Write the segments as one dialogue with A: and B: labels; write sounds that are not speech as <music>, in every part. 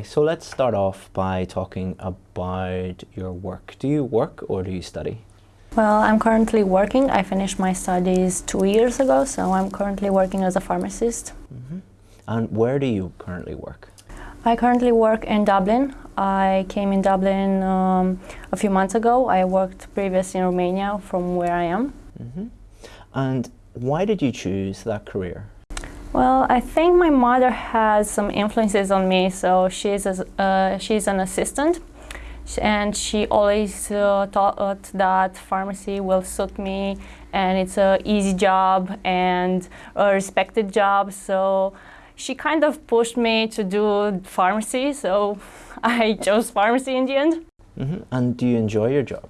A: Okay, so let's start off by talking about your work. Do you work or do you study?
B: Well, I'm currently working. I finished my studies two years ago, so I'm currently working as a pharmacist.
A: Mm -hmm. And where do you currently work?
B: I currently work in Dublin. I came in Dublin um, a few months ago. I worked previously in Romania from where I am.
A: Mm -hmm. And why did you choose that career?
B: Well, I think my mother has some influences on me. So she's a, uh, she's an assistant, and she always uh, thought that pharmacy will suit me, and it's a easy job and a respected job. So she kind of pushed me to do pharmacy. So <laughs> I chose pharmacy in the end.
A: Mm -hmm. And do you enjoy your job?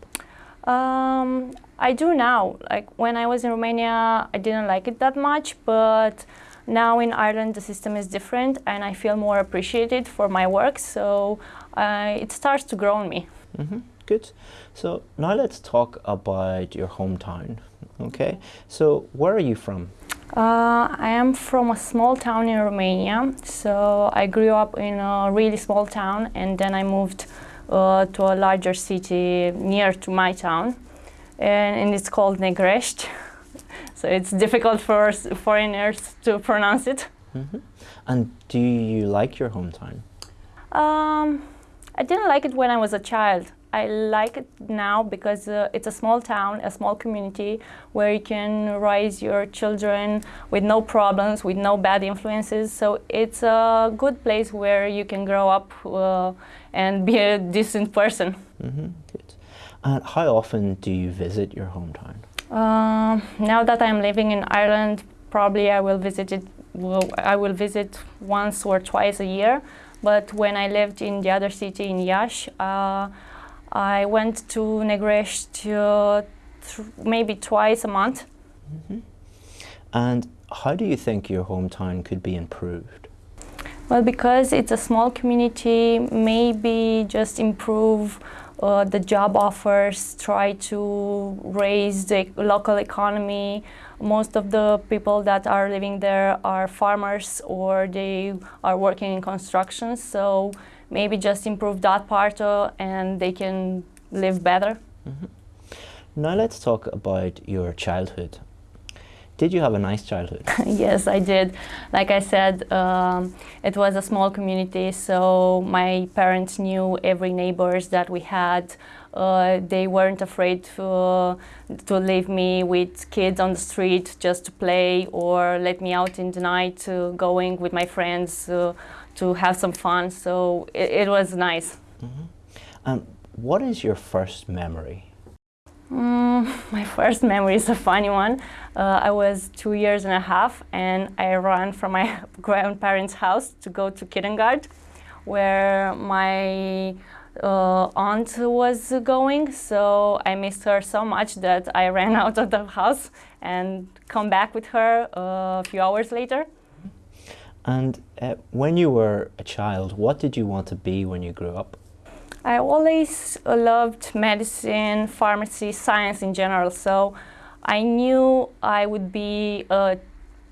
B: Um, I do now. Like when I was in Romania, I didn't like it that much, but now in Ireland, the system is different and I feel more appreciated for my work, so uh, it starts to grow on me.
A: Mm -hmm. Good. So now let's talk about your hometown, okay? So where are you from?
B: Uh, I am from a small town in Romania, so I grew up in a really small town and then I moved uh, to a larger city near to my town and, and it's called Negrești. <laughs> So it's difficult for foreigners to pronounce it.
A: Mm -hmm. And do you like your hometown?
B: Um, I didn't like it when I was a child. I like it now because uh, it's a small town, a small community where you can raise your children with no problems, with no bad influences. So it's a good place where you can grow up uh, and be a <laughs> decent person.
A: Mm -hmm. Good. And how often do you visit your hometown?
B: Uh, now that I'm living in Ireland, probably I will visit it. I will visit once or twice a year. But when I lived in the other city in Iași, uh, I went to Negrești uh, maybe twice a month.
A: Mm -hmm. And how do you think your hometown could be improved?
B: Well, because it's a small community, maybe just improve uh, the job offers, try to raise the local economy. Most of the people that are living there are farmers or they are working in construction. So maybe just improve that part uh, and they can live better. Mm -hmm.
A: Now let's talk about your childhood. Did you have a nice childhood? <laughs>
B: yes, I did. Like I said, um, it was a small community, so my parents knew every neighbors that we had. Uh, they weren't afraid to, to leave me with kids on the street just to play or let me out in the night to going with my friends uh, to have some fun. So it, it was nice.
A: Mm -hmm. um, what is your first memory
B: Mm, <laughs> my first memory is a funny one. Uh, I was two years and a half and I ran from my <laughs> grandparents' house to go to kindergarten where my uh, aunt was going. So I missed her so much that I <laughs> ran out of the house and come back with her uh, a few hours later.
A: And uh, when you were a child, what did you want to be when you grew up?
B: I always loved medicine, pharmacy, science in general, so I knew I would be a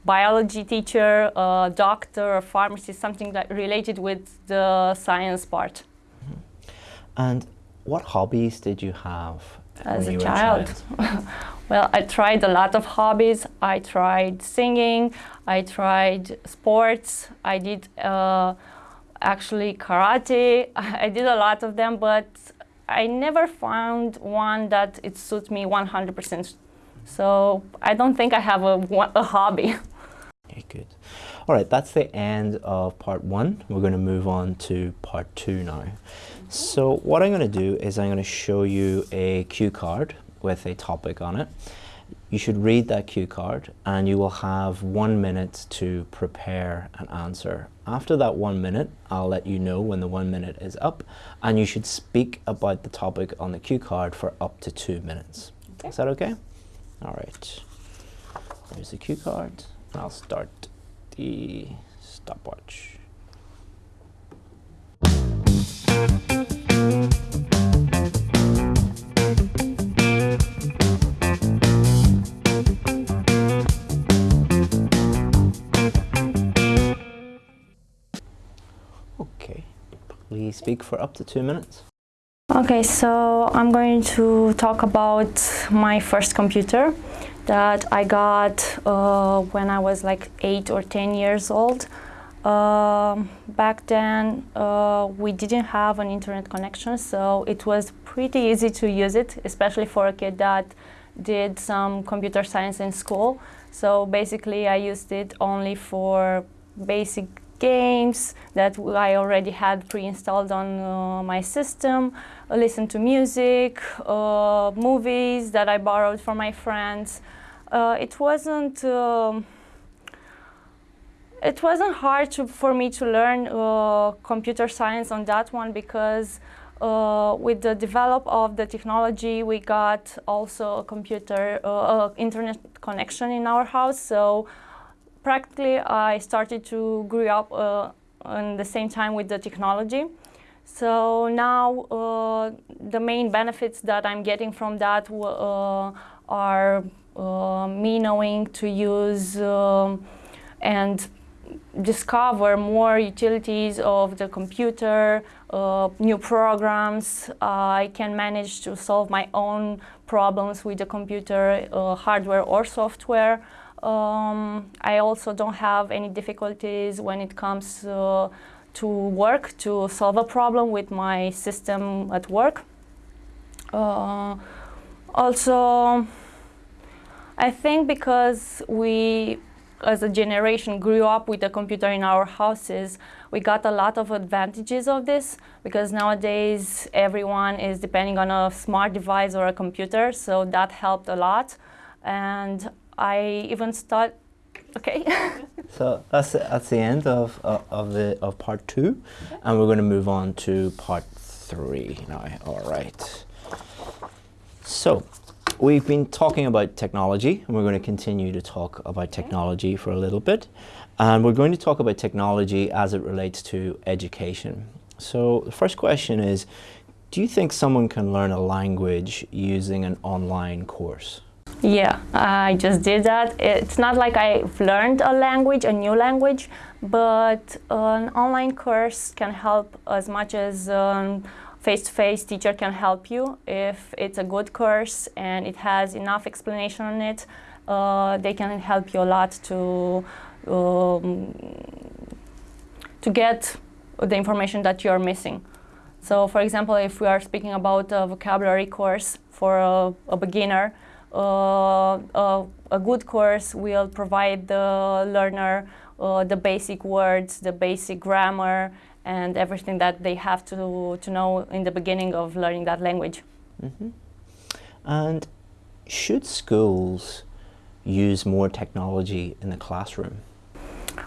B: biology teacher, a doctor, a pharmacist, something that related with the science part. Mm -hmm.
A: And what hobbies did you have
B: as a child? child? <laughs> well, I tried a lot of hobbies. I tried singing, I tried sports, I did uh, actually karate. <laughs> I did a lot of them, but I never found one that it suits me 100%. So I don't think I have a, a hobby. <laughs>
A: Okay, good. All right, that's the end of part one. We're going to move on to part two now. So what I'm going to do is I'm going to show you a cue card with a topic on it. You should read that cue card and you will have one minute to prepare an answer. After that one minute, I'll let you know when the one minute is up and you should speak about the topic on the cue card for up to two minutes. Okay. Is that okay? All right. There's the cue card. I'll start the stopwatch. Okay, please speak for up to two minutes.
B: Okay, so I'm going to talk about my first computer that I got uh, when I was like eight or ten years old. Um, back then, uh, we didn't have an internet connection, so it was pretty easy to use it, especially for a kid that did some computer science in school. So basically, I used it only for basic games that I already had pre-installed on uh, my system, listen to music, uh, movies that I borrowed from my friends. Uh, it wasn't um, it wasn't hard to, for me to learn uh, computer science on that one because uh, with the develop of the technology, we got also a computer, uh, internet connection in our house. So practically, I started to grow up uh, in the same time with the technology. So now uh, the main benefits that I'm getting from that uh, are me knowing to use um, and discover more utilities of the computer, uh, new programs. Uh, I can manage to solve my own problems with the computer, uh, hardware or software. Um, I also don't have any difficulties when it comes uh, to work to solve a problem with my system at work. Uh, also, I think because we as a generation grew up with a computer in our houses, we got a lot of advantages of this because nowadays everyone is depending on a smart device or a computer, so that helped a lot. And I even start, okay. <laughs>
A: so that's that's the end of of, of the of part two, okay. and we're going to move on to part three now. All right. So We've been talking about technology, and we're going to continue to talk about technology for a little bit. And we're going to talk about technology as it relates to education. So the first question is, do you think someone can learn a language using an online course?
B: Yeah, I just did that. It's not like I've learned a language, a new language, but an online course can help as much as um, face-to-face -face teacher can help you if it's a good course and it has enough explanation on it. Uh, they can help you a lot to um, to get the information that you're missing. So, for example, if we are speaking about a vocabulary course for a, a beginner, a, a, good course will provide the learner uh, the basic words, the basic grammar, and everything that they have to, to know in the beginning of learning that language.
A: Mm -hmm. And should schools use more technology in the classroom?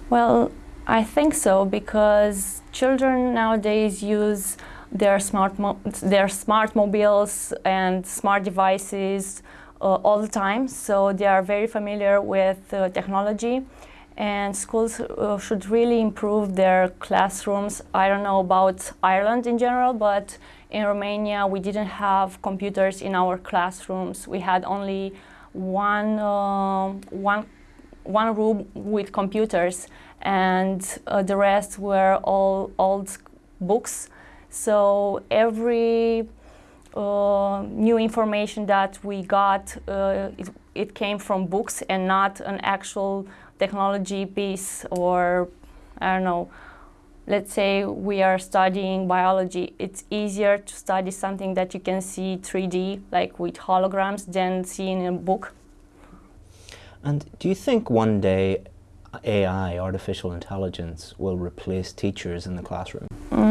B: Well, I think so because children nowadays use their smart, their smart mobiles and smart devices uh, all the time, so they are very familiar with uh, technology and schools uh, should really improve their classrooms. I don't know about Ireland in general, but in Romania we didn't have computers in our classrooms. We had only one, uh, one, one room with computers and uh, the rest were all old books. So every uh, new information that we got, uh, it, it, came from books and not an actual technology piece or, I don't know, let's say we are studying biology, it's easier to study something that you can see 3D, like with holograms, than seeing a book.
A: And do you think one day AI, artificial intelligence, will replace teachers in the classroom?
B: Mm,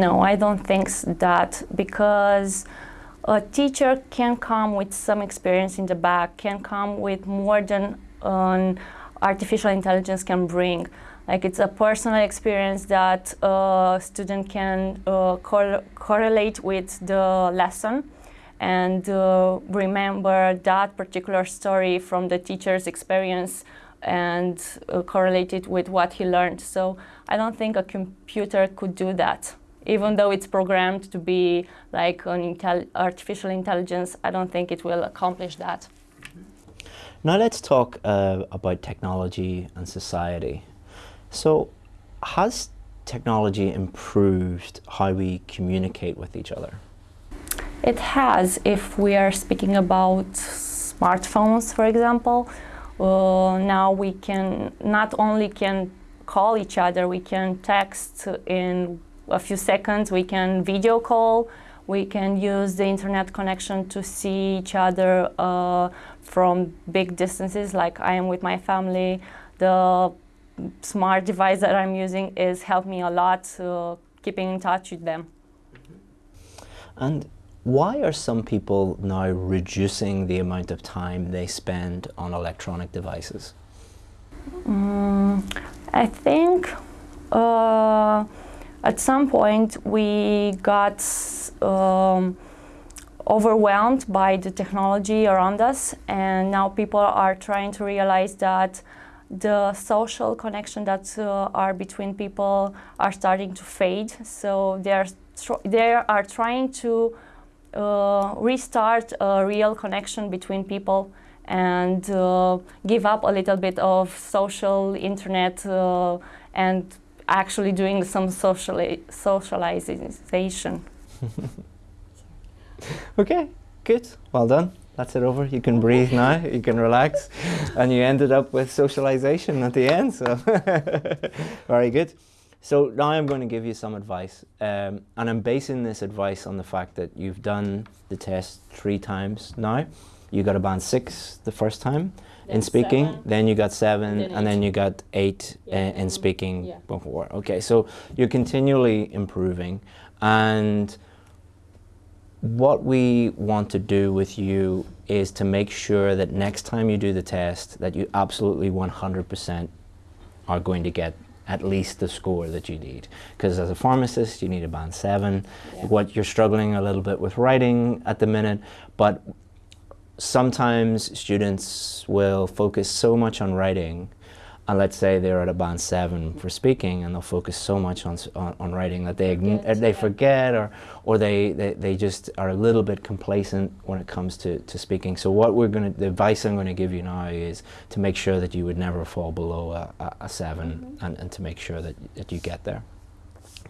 B: no, I don't think that because a teacher can come with some experience in the back, can come with more than an artificial intelligence can bring. Like it's a personal experience that a student can uh, cor correlate with the lesson and uh, remember that particular story from the teacher's experience and uh, correlate it with what he learned. So I don't think a computer could do that. Even though it's programmed to be like an intel artificial intelligence, I don't think it will accomplish that.
A: Now let's talk uh, about technology and society. So has technology improved how we communicate with each other?
B: It has. If we are speaking about smartphones, for example, uh, now we can not only can call each other, we can text in a few seconds, we can video call, we can use the internet connection to see each other uh, from big distances, like I am with my family. The smart device that I'm using is helped me a lot uh, keeping in touch with them.
A: And why are some people now reducing the amount of time they spend on electronic devices?
B: Mm, I think uh, at some point we got um, overwhelmed by the technology around us and now people are trying to realize that the social connection that uh, are between people are starting to fade. So they are, they are trying to uh, restart a real connection between people and uh, give up a little bit of social internet uh, and actually doing some sociali socialization. <laughs>
A: okay, good, well done. That's it over. You can breathe now, you can relax, and you ended up with socialization at the end, so <laughs> very good. So now I'm going to give you some advice, um, and I'm basing this advice on the fact that you've done the test three times now. You got a band six the first time in speaking, seven. then you got seven, then and then you got eight yeah. Eh, in, in speaking yeah. before. Okay, so you're continually improving, and what we want to do with you is to make sure that next time you do the test that you absolutely 100% are going to get at least the score that you need. Because as a pharmacist, you need a band seven. Yeah. What you're struggling a little bit with writing at the minute, but sometimes students will focus so much on writing and let's say they're at a band seven for speaking and they'll focus so much on, on, on writing that they, forget, they forget or, or they, they, they just are a little bit complacent when it comes to, to speaking. So what we're going to, the advice I'm going to give you now is to make sure that you would never fall below a, a, a 7 mm -hmm. and, and to make sure that, that you get there.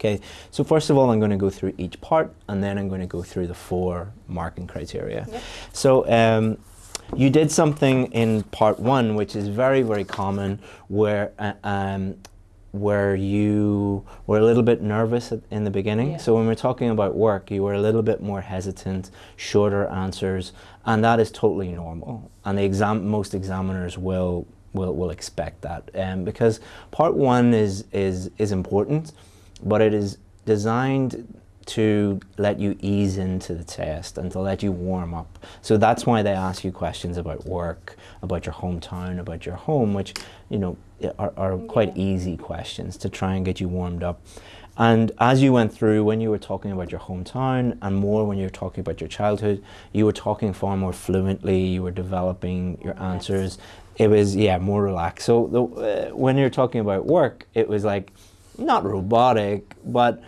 A: Okay, so first of all, I'm going to go through each part and then I'm going to go through the four marking criteria. Yep. So um, you did something in part one, which is very, very common, where uh, um, where you were a little bit nervous at, in the beginning. Yeah. So when we're talking about work, you were a little bit more hesitant, shorter answers, and that is totally normal. And the exam, most examiners will will will expect that, um, because part one is is is important, but it is designed to let you ease into the test and to let you warm up. So that's why they ask you questions about work, about your hometown, about your home, which, you know, are, are quite yeah. easy questions to try and get you warmed up. And as you went through, when you were talking about your hometown and more when you were talking about your childhood, you were talking far more fluently, you were developing your answers. It was, yeah, more relaxed. So the, uh, when you're talking about work, it was like, not robotic, but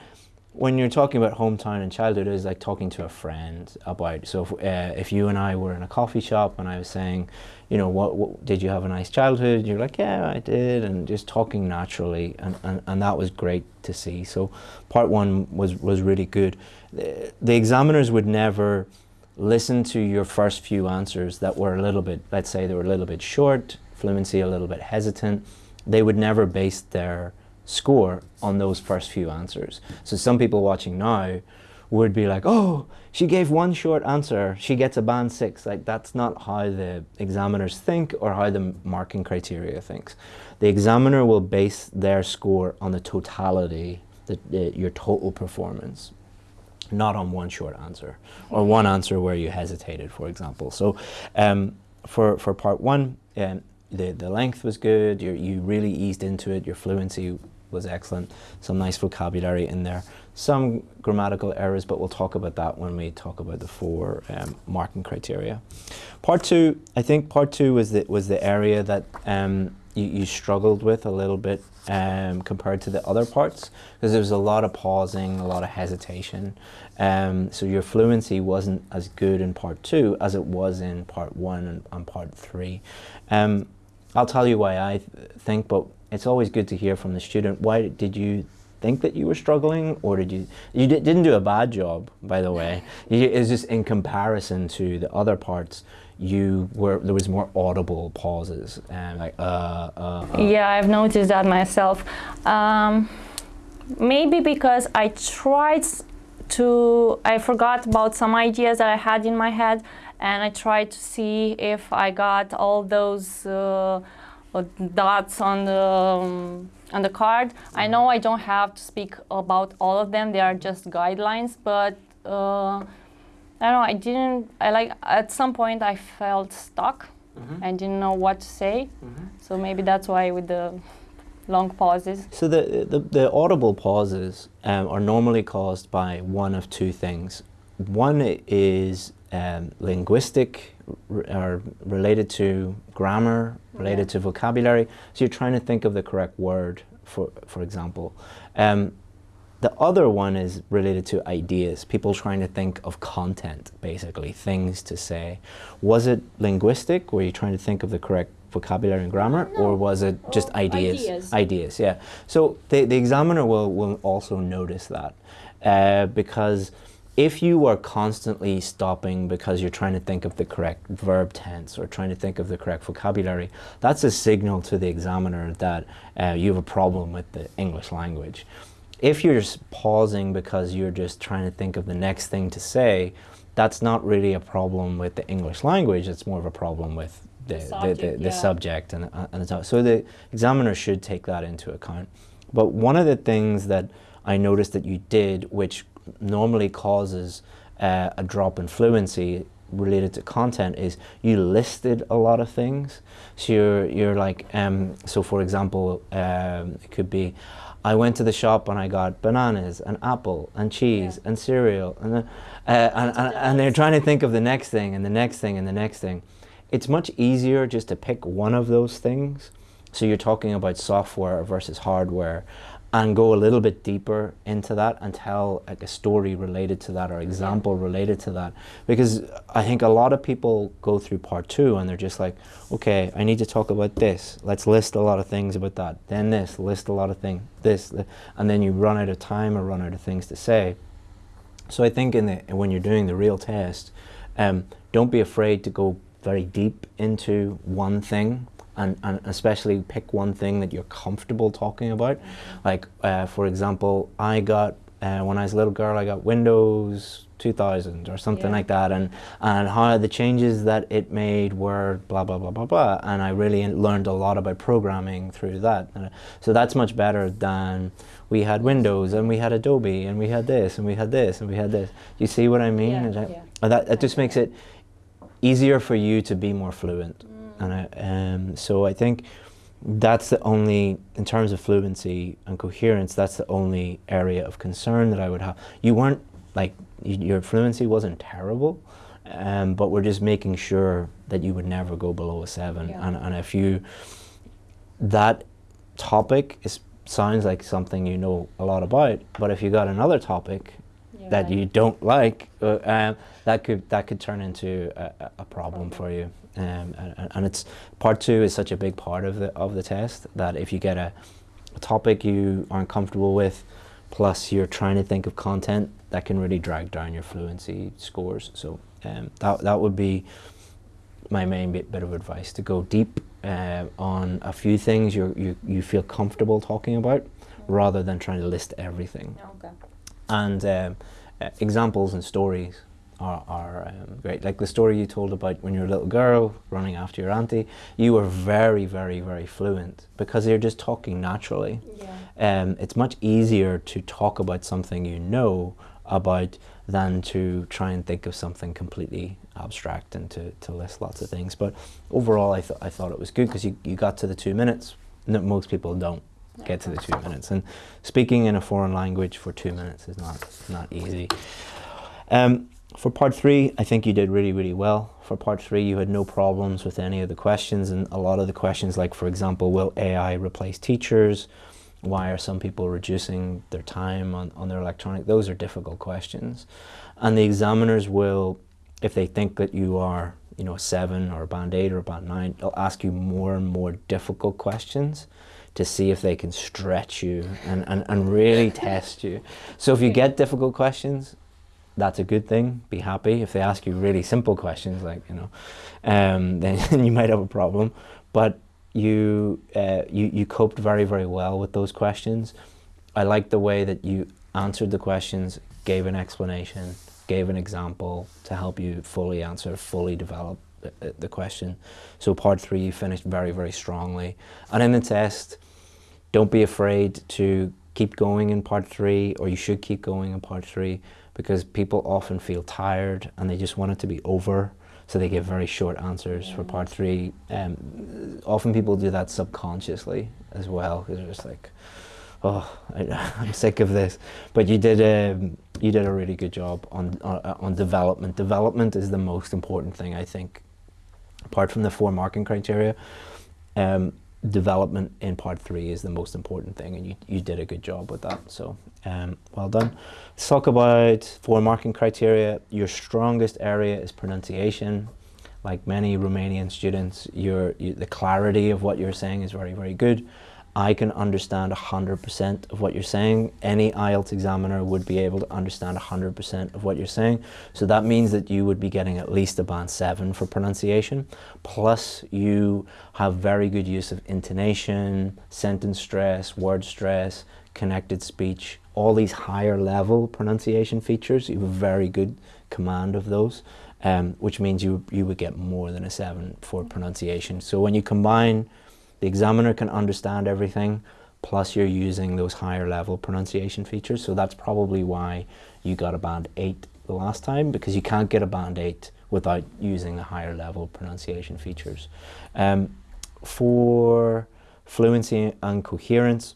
A: when you're talking about hometown and childhood, it's like talking to a friend about. So if, uh, if you and I were in a coffee shop and I was saying, you know, what, what, did you have a nice childhood? You're like, yeah, I did, and just talking naturally, and, and, and that was great to see. So part one was was really good. The, the examiners would never listen to your first few answers that were a little bit, let's say they were a little bit short, fluency a little bit hesitant. They would never base their score on those first few answers. So some people watching now would be like, oh, she gave one short answer, she gets a band six. Like that's not how the examiners think or how the marking criteria thinks. The examiner will base their score on the totality, the, the, your total performance, not on one short answer or one answer where you hesitated, for example. So um, for, for part one, um, the, the length was good, you you really eased into it, your fluency was excellent, some nice vocabulary in there, some grammatical errors, but we'll talk about that when we talk about the four um, marking criteria. Part two, I think part two was the, was the area that um, you, you struggled with a little bit um, compared to the other parts because there was a lot of pausing, a lot of hesitation. Um, so your fluency wasn't as good in part two as it was in part one and, and part three. Um, I'll tell you why I th think, but it's always good to hear from the student. Why did you think that you were struggling, or did you you di- didn't do a bad job, by the way. <laughs> It's just in comparison to the other parts, you were there was more audible pauses and like uh uh. uh.
B: Yeah, I've noticed that myself. Um, maybe because I tried to, I forgot about some ideas that I had in my head, and I tried to see if I got all those uh, dots on the um, on the card. I know I don't have to speak about all of them; they are just guidelines. But uh, I don't know. I didn't. I like at some point I felt stuck.
A: Mhm.
B: I didn't know what to say.
A: Mhm.
B: So maybe that's why with the long pauses.
A: So the, the, the audible pauses um, are normally caused by one of two things. One is um, linguistic, or related to grammar, related to vocabulary. So you're trying to think of the correct word, for, for example. Um, the other one is related to ideas, people trying to think of content, basically, things to say. Was it linguistic? Were you trying to think of the correct vocabulary and grammar? Or was it just
B: Oh,
A: ideas?
B: ideas.
A: Ideas, yeah. So the, the examiner will, will also notice that uh, because if you are constantly stopping because you're trying to think of the correct verb tense or trying to think of the correct vocabulary, that's a signal to the examiner that uh, you have a problem with the English language. If you're just pausing because you're just trying to think of the next thing to say, that's not really a problem with the English language, it's more of a problem with the, the, the,
B: subject,
A: the
B: yeah.
A: subject and, uh, and the. So the examiner should take that into account. But one of the things that I noticed that you did, which normally causes uh, a drop in fluency related to content, is you listed a lot of things. So you're, you're like, um, so for example, um, it could be, I went to the shop and I got bananas and apple and cheese and cereal and, uh, uh, and, and, and they're trying to think of the next thing and the next thing and the next thing. It's much easier just to pick one of those things. So you're talking about software versus hardware and go a little bit deeper into that and tell like a story related to that or example related to that. Because i think a lot of people go through part two and they're just like okay i need to talk about this. Let's list a lot of things about that. Then this. List a lot of things this. And then you run out of time or run out of things to say. So i think in the when you're doing the real test um, don't be afraid to go very deep into one thing and, and especially pick one thing that you're comfortable talking about. Like, uh, for example, I got, uh, when I was a little girl, I got Windows 2000 or something
B: Yeah.
A: like that, and, and how the changes that it made were blah, blah, blah, blah, blah. And I really learned a lot about programming through that. So that's much better than we had Windows and we had Adobe and we had this and we had this and we had this. You see what I mean?
B: Yeah,
A: that-
B: yeah.
A: that, that just makes it easier for you to be more fluent. And I, um, so I think that's the only, in terms of fluency and coherence, that's the only area of concern that I would have. You weren't like your fluency wasn't terrible, um, but we're just making sure that you would never go below a seven.
B: Yeah.
A: And, and if you that topic is sounds like something you know a lot about, but if you got another topic that you don't like, uh, um, that could that could turn into a, a- a problem for you. Um, and, and- it's part two is such a big part of the of the test that if you get a, a topic you aren't comfortable with, plus you're trying to think of content, that can really drag down your fluency scores. So um, that that would be my main bit, bit of advice to go deep uh, on a few things you you you feel comfortable talking about, rather than trying to list everything
B: Okay.
A: and um, uh, examples and stories are, are um, great. Like the story you told about when you were a little girl running after your auntie, you were very, very, very fluent because you're just talking naturally.
B: Yeah.
A: Um, it's much easier to talk about something you know about than to try and think of something completely abstract and to, to list lots of things. But overall, I, th- I thought it was good because you, you got to the two minutes. No, most people don't get to the two minutes. And speaking in a foreign language for two minutes is not, not easy. Um, for part three, I think you did really, really well. For part three, you had no problems with any of the questions, and a lot of the questions, like for example, will AI replace teachers? Why are some people reducing their time on, on their electronic? Those are difficult questions. And the examiners will, if they think that you are, you know, a seven or a band eight or a band nine, they'll ask you more and more difficult questions to see if they can stretch you and, and, and really <laughs> test you. So if you get difficult questions, that's a good thing. Be happy. If they ask you really simple questions, like you know, um, <laughs> then you might have a problem. But you uh, you you coped very very well with those questions. I like the way that you answered the questions, gave an explanation, gave an example to help you fully answer, fully develop the, the question. So part three, you finished very very strongly. And in the test, don't be afraid to keep going in part three, or you should keep going in part three because people often feel tired and they just want it to be over so they give very short answers for part three. Um, often people do that subconsciously as well because they're just like, oh, I, <laughs> am sick of this. But you did a um, you did a really good job on, on on development. Development is the most important thing I think, apart from the four marking criteria. Um, development in part three is the most important thing and you, you did a good job with that. So um, well done. Let's talk about four marking criteria. Your strongest area is pronunciation. Like many Romanian students your you, the clarity of what you're saying is very very good I can understand 100% of what you're saying. Any IELTS examiner would be able to understand 100% of what you're saying. So that means that you would be getting at least a band 7 for pronunciation. Plus you have very good use of intonation, sentence stress, word stress, connected speech, all these higher level pronunciation features. You have a very good command of those. Um, which means you, you would get more than a 7 for pronunciation. So when you combine the examiner can understand everything, plus you're using those higher level pronunciation features. So that's probably why you got a band 8 the last time, because you can't get a band 8 without using the higher level pronunciation features. Um, for fluency and coherence,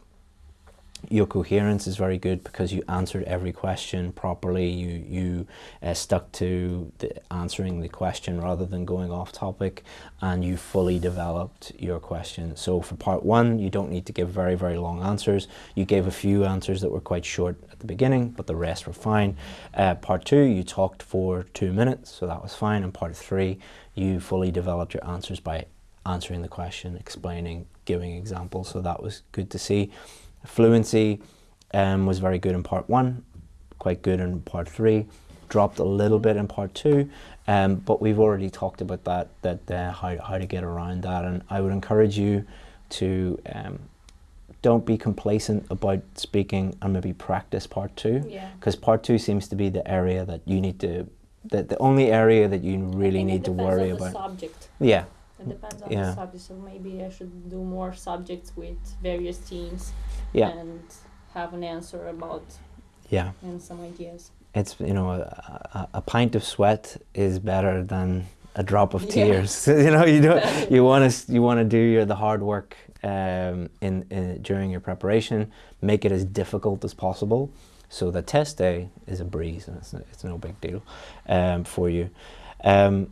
A: your coherence is very good because you answered every question properly. You you uh, stuck to the answering the question rather than going off topic, and you fully developed your question. So for part one, you don't need to give very very long answers. You gave a few answers that were quite short at the beginning, but the rest were fine. Uh, part two, you talked for two minutes, so that was fine. And part three, you fully developed your answers by answering the question, explaining, giving examples. So that was good to see. Fluency um, was very good in part one, quite good in part three, dropped a little bit in part two, um, but we've already talked about that, that uh, how, how to get around that. And I would encourage you to um, don't be complacent about speaking and maybe practice part two, because yeah. part two seems to be the area that you need to, that the only area that you really need to worry about.
B: subject.
A: Yeah.
B: It depends on yeah. the subject, so maybe I should do more subjects with various teams
A: yeah.
B: and have an answer about
A: yeah
B: and some ideas.
A: It's you know a, a, pint of sweat is better than a drop of tears. <laughs> you know you don't <laughs> you want to you want to do your the hard work um, in, in during your preparation. Make it as difficult as possible. So the test day is a breeze and it's, it's no big deal um, for you. Um,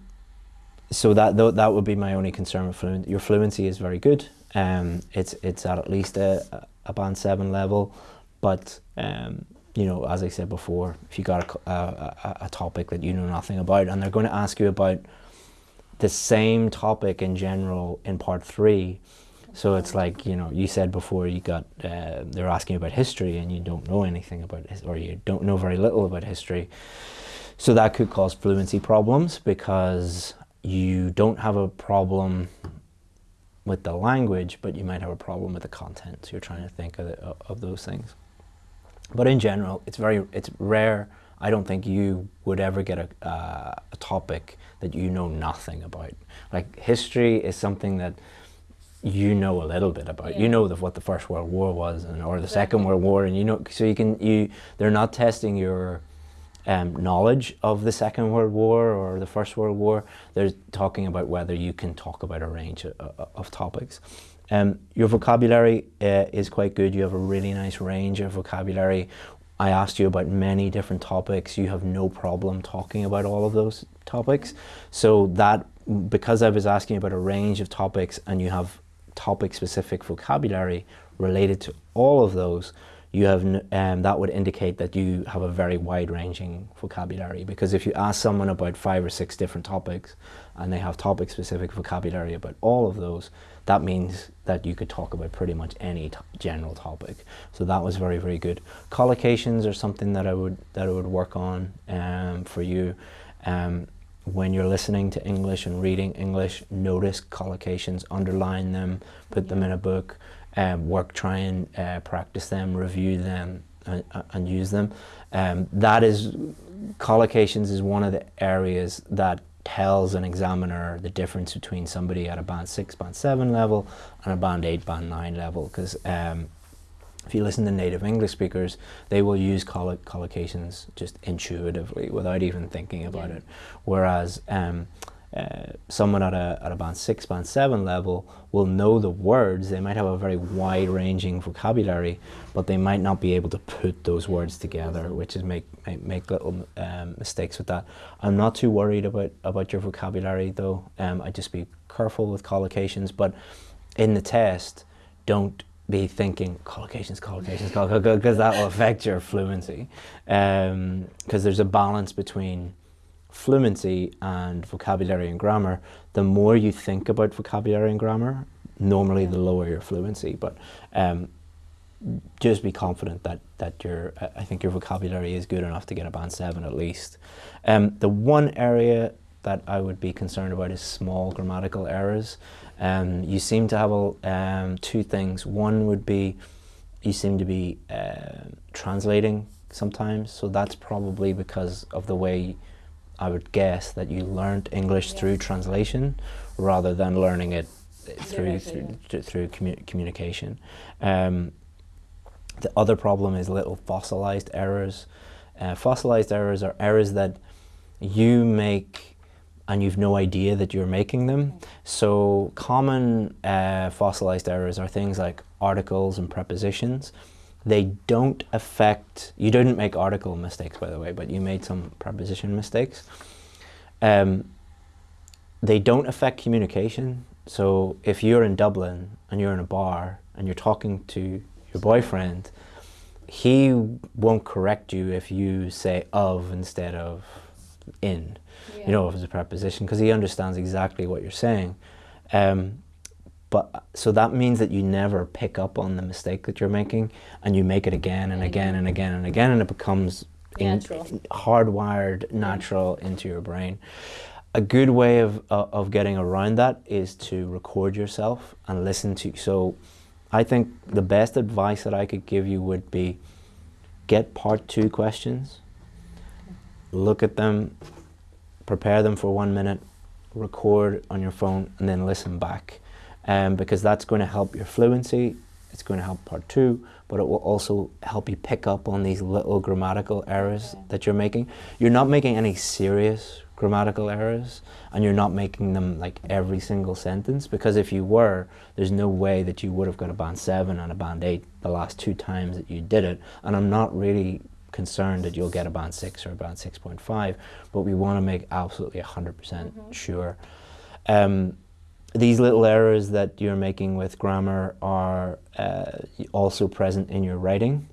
A: so that th that would be my only concern with fluency. Your fluency is very good. Um, it's it's at at least a, a band seven level, but um, you know, as I said before, if you got a, a, a, topic that you know nothing about, and they're going to ask you about the same topic in general in part three, so it's like you know, you said before you got uh, they're asking about history, and you don't know anything about it, or you don't know very little about history. So that could cause fluency problems because you don't have a problem with the language, but you might have a problem with the content. So you're trying to think of, the, of those things. But in general, it's very, it's rare. I don't think you would ever get a, uh, a topic that you know nothing about. Like history is something that you know a little bit about. Yeah. You know the, what the First World War was, and or the exactly. Second World War, and you know. So you can you. They're not testing your um, knowledge of the Second World War or the First World War. They're talking about whether you can talk about a range of, of topics. Um, your vocabulary uh, is quite good. You have a really nice range of vocabulary. I asked you about many different topics. You have no problem talking about all of those topics. So that, because I was asking about a range of topics and you have topic specific vocabulary related to all of those, you have um, that would indicate that you have a very wide-ranging vocabulary. Because if you ask someone about five or six different topics, and they have topic-specific vocabulary about all of those, that means that you could talk about pretty much any general topic. So that was very, very good. Collocations are something that I would that I would work on um, for you. Um, when you're listening to English and reading English, notice collocations, underline them, put them in a book, um, work, try and uh, practice them, review them, and, and use them. Um, that is, collocations is one of the areas that tells an examiner the difference between somebody at a band 6, band 7 level and a band 8, band 9 level because um, if you listen to native English speakers, they will use collo collocations just intuitively without even thinking about
B: Yeah.
A: it. Whereas um, uh, someone at a, at a band 6, band 7 level will know the words, they might have a very wide ranging vocabulary, but they might not be able to put those words together, which is make, make, make little um, mistakes with that. I'm not too worried about, about your vocabulary though, um, I'd just be careful with collocations, but in the test, don't be thinking collocations, collocations, collocations, because that will affect your fluency. Because there's a balance between fluency and vocabulary and grammar. The more you think about vocabulary and grammar, normally the lower your fluency. But um, just be confident that that your I I think your vocabulary is good enough to get a band seven at least. Um, the one area that I would be concerned about is small grammatical errors. Um, you seem to have a, um, two things. One would be you seem to be uh, translating sometimes, so that's probably because of the way I would guess that you learned English
B: Yeah.
A: through translation rather than learning it through through, th- through commu- communication. Um, the other problem is little fossilized errors. Uh, fossilized errors are errors that you make and you've no idea that you're making them. So common uh, fossilized errors are things like articles and prepositions. They don't affect, you didn't make article mistakes by the way, but you made some preposition mistakes. Um, they don't affect communication. So if you're in Dublin and you're in a bar and you're talking to your boyfriend, he won't correct you if you say of instead of in, you know, if it's a preposition, because he understands exactly what you're saying. Um, but so that means that you never pick up on the mistake that you're making and you make it again and again and again and again and it becomes in- hardwired natural into your brain. A good way of, uh, of getting around that is to record yourself and listen to so i think the best advice that i could give you would be get part two questions look at them prepare them for one minute record on your phone and then listen back um, because that's going to help your fluency it's going to help part two but it will also help you pick up on these little grammatical errors
B: Okay.
A: that you're making. You're not making any serious grammatical errors and you're not making them like every single sentence because if you were there's no way that you would have got a band 7 and a band 8 the last two times that you did it and I'm not really concerned that you'll get a band 6 or a band 6.5 but we want to make absolutely 100% sure. Um, these little errors that you're making with grammar are uh, also present in your writing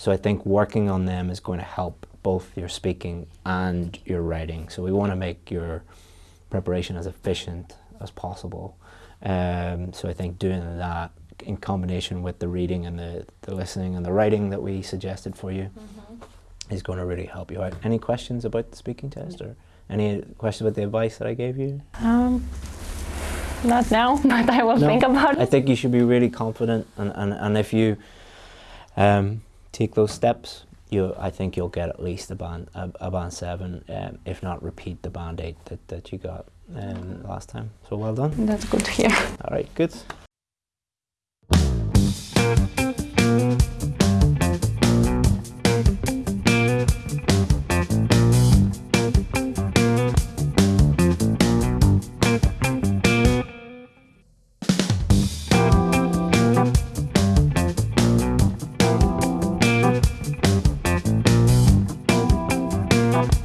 A: so I think working on them is going to help both your speaking and your writing. So we want to make your preparation as efficient as possible. Um, so I think doing that in combination with the reading and the, the listening and the writing that we suggested for you is going to really help you out. Any questions about the speaking test or any questions about the advice that I gave you?
B: Um, not now, <laughs> but I will
A: no,
B: think about it.
A: I think you should be really confident, and, and, and if you um, take those steps, you I think you'll get at least a band a, a band seven, um, if not repeat the band eight that, that you got um, last time. So well done.
B: That's good to hear.
A: All right, good.